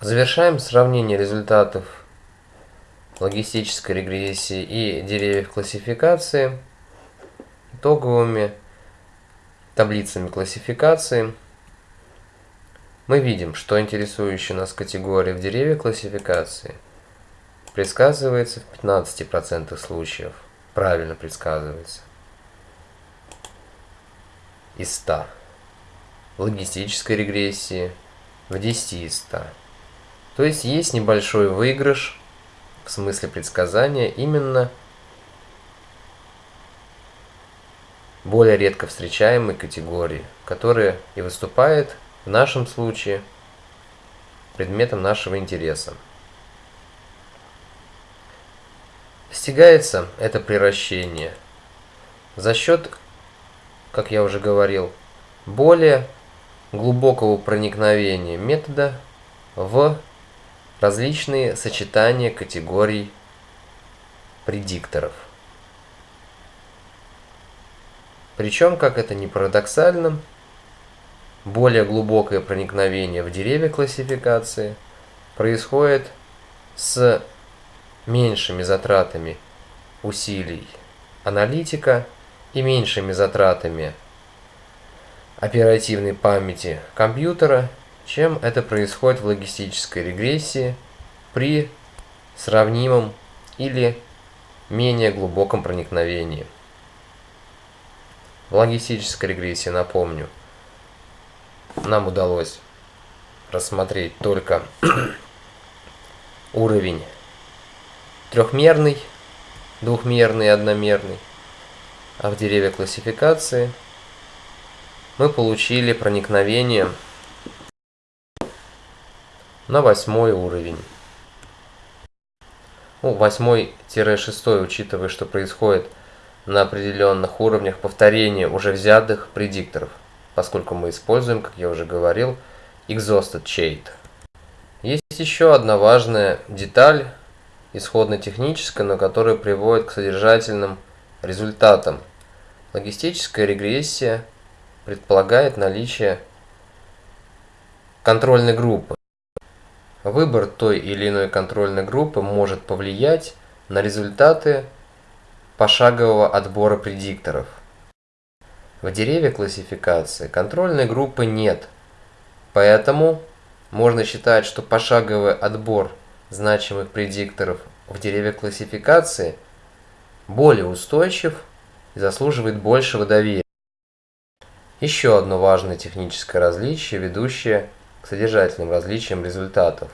Завершаем сравнение результатов логистической регрессии и деревьев классификации итоговыми таблицами классификации. Мы видим, что интересующая нас категория в деревьях классификации предсказывается в 15% случаев. Правильно предсказывается. Из 100. Логистической регрессии в 10 из 100. То есть есть небольшой выигрыш в смысле предсказания именно более редко встречаемой категории, которая и выступает в нашем случае предметом нашего интереса. Достигается это приращение за счет, как я уже говорил, более глубокого проникновения метода в различные сочетания категорий предикторов. Причем, как это ни парадоксально, более глубокое проникновение в деревья классификации происходит с меньшими затратами усилий аналитика и меньшими затратами оперативной памяти компьютера чем это происходит в логистической регрессии при сравнимом или менее глубоком проникновении. В логистической регрессии, напомню, нам удалось рассмотреть только уровень трехмерный, двухмерный одномерный, а в дереве классификации мы получили проникновение на восьмой уровень. Ну, восьмой-шестой, учитывая, что происходит на определенных уровнях повторения уже взятых предикторов, поскольку мы используем, как я уже говорил, exhausted chain. Есть еще одна важная деталь, исходно-техническая, но которая приводит к содержательным результатам. Логистическая регрессия предполагает наличие контрольной группы. Выбор той или иной контрольной группы может повлиять на результаты пошагового отбора предикторов. В дереве классификации контрольной группы нет, поэтому можно считать, что пошаговый отбор значимых предикторов в дереве классификации более устойчив и заслуживает большего доверия. Еще одно важное техническое различие, ведущее содержательным различиям результатов.